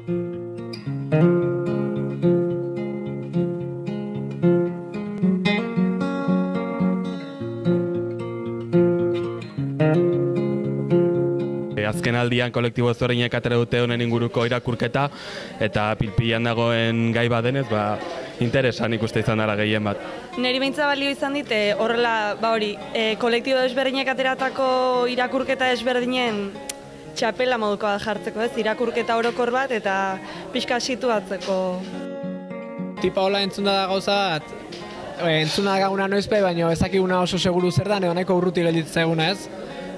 E, azken aldian kolektibo ezberdinek atera dute honen inguruko irakurketa eta pilpilan dagoen gai badenez, ba, interesan ikuste izan dara gehien bat. Neri beintza balio izan dit, eh, horrela, ba hori, e, kolektibo desberdinek ateratako irakurketa desberdinen txapela moduko da jartzeko, ez? Irakurketa orokor bat eta pixka situatzeko. tipa hola entzunda da gauza bat, entzuna gaguna noizpe, baina ezakiguna oso seguru zer da, nahiko urruti gelditzen eguna ez.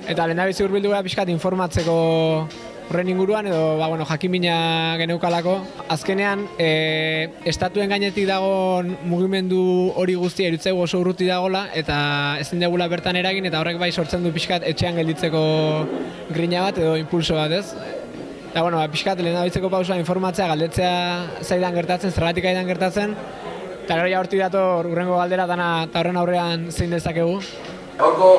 Eta lehen dabizi urbildu gara pixkat informatzeko horren inguruan, edo ba, bueno, jakimina geneukalako. Azkenean, e, estatuen gainetik dagoen mugimendu hori guztia irutzegu oso urruti dagola, eta ezin degula bertan eragin, eta horrek bai sortzen du pixkat etxean gelditzeko grina bat edo impulso bat ez. Eta, bueno, ba, pixkat lehen dabitzeko pausa informatzea, galdetzea zaidan gertatzen, zergatik aidan gertatzen, eta gero ja hortik dator urrengo galdera dana eta horren aurrean zein dezakegu. Gaurko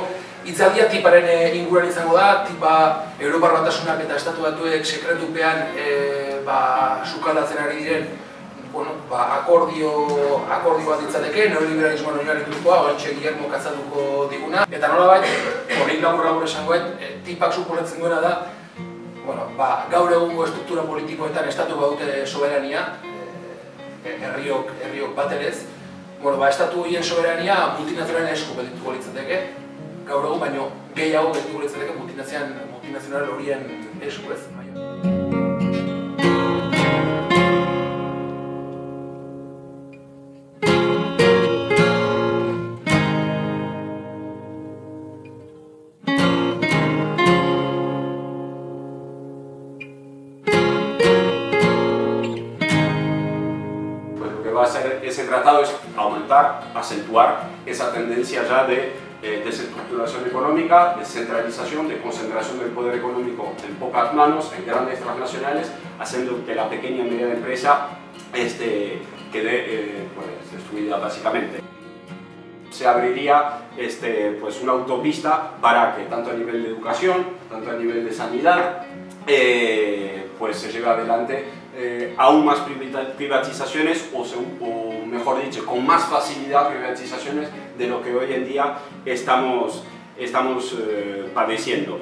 hitzaldia tiparen eh, inguruan izango da, tipa Europar Batasunak eta Estatu Batuek sekretupean e, ba, sukaldatzen ari diren bueno, ba, akordio, akordio bat ditzateke, neoliberalismoan oinarritukoa, ointxe Guillermo kazatuko diguna. Eta nolabait, hori labur labur esangoet, e, tipak suposatzen duena da, bueno, ba, gaur egungo estruktura politikoetan estatu baute soberania, herriok, herriok baterez, bueno, ba, estatu horien soberania multinazionalen esku betituko litzateke, gaur egun baino gehiago betituko litzateke multinazional, multinazional horien esku ez. pues lo que va a hacer ese tratado es aumentar, acentuar esa tendencia ya de eh, desestructuración económica, descentralización, de concentración del poder económico en pocas manos, en grandes transnacionales, haciendo que la pequeña y mediana empresa este, quede eh, pues, destruida básicamente. Se abriría este, pues, una autopista para que tanto a nivel de educación, tanto a nivel de sanidad, eh, pues se lleve adelante eh, aún más privatizaciones o, mejor dicho, con más facilidad privatizaciones de lo que hoy en día estamos, estamos eh, padeciendo.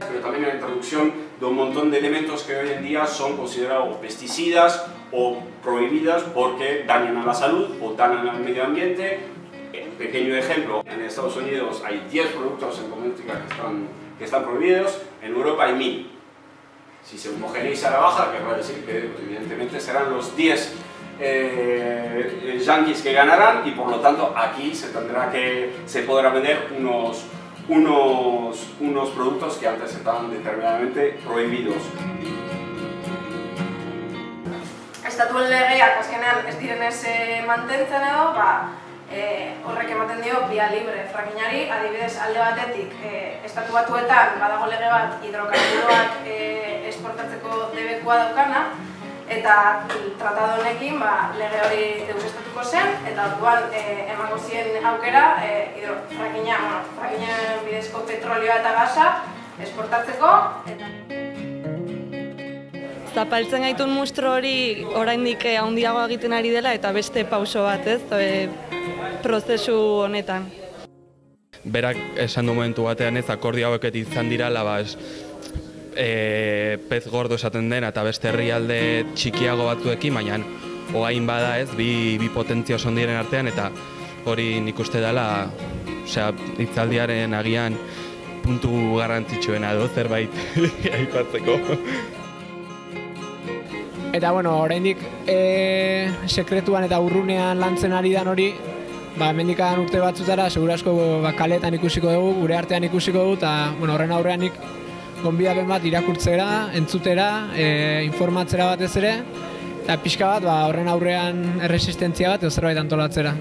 Pero también la introducción de un montón de elementos que hoy en día son considerados pesticidas o prohibidas porque dañan a la salud o dañan al medio ambiente. Pequeño ejemplo, en Estados Unidos hay 10 productos en cosmética que están, que están prohibidos, en Europa hay 1000. Si se homogeneiza la baja, querrá decir que evidentemente serán los 10 eh, eh, yanquis que ganarán y por lo tanto aquí se tendrá que se podrá vender unos, unos, unos productos que antes estaban determinadamente prohibidos. estatuen legeak azkenean ez direnez mantentzen edo, ba, eh, horrek ematen dio via libre frakinari, adibidez alde batetik eh, estatu batuetan badago lege bat hidrokarburoak eh, esportatzeko debekua daukana, eta tratado honekin ba, lege hori deusestatuko zen, eta orduan eh, emango zien aukera eh, hidro, frakina, bueno, frakina bidezko petrolioa eta gasa esportatzeko, eta Zapaltzen gaitun mustro hori oraindik eh, handiago egiten ari dela eta beste pauso bat, ez? E, prozesu honetan. Berak esan du momentu batean ez akordio hauek izan dira ba, e, pez gordo esaten dena eta beste herrialde txikiago batzuekin, baina oain bada ez, bi, bi potentzia oso handiren artean eta hori nik uste dela osea, hitzaldiaren agian puntu garrantzitsuena edo zerbait aipatzeko. Eta bueno, oraindik e, sekretuan eta urrunean lantzen ari dan hori, ba, mendikan urte batzutara, segurasko ba, kaletan ikusiko dugu, gure artean ikusiko dugu, eta bueno, horren aurrean nik gonbidapen bat irakurtzera, entzutera, e, informatzera batez ere, eta pixka bat ba, horren aurrean erresistentzia bat edo zerbait antolatzera.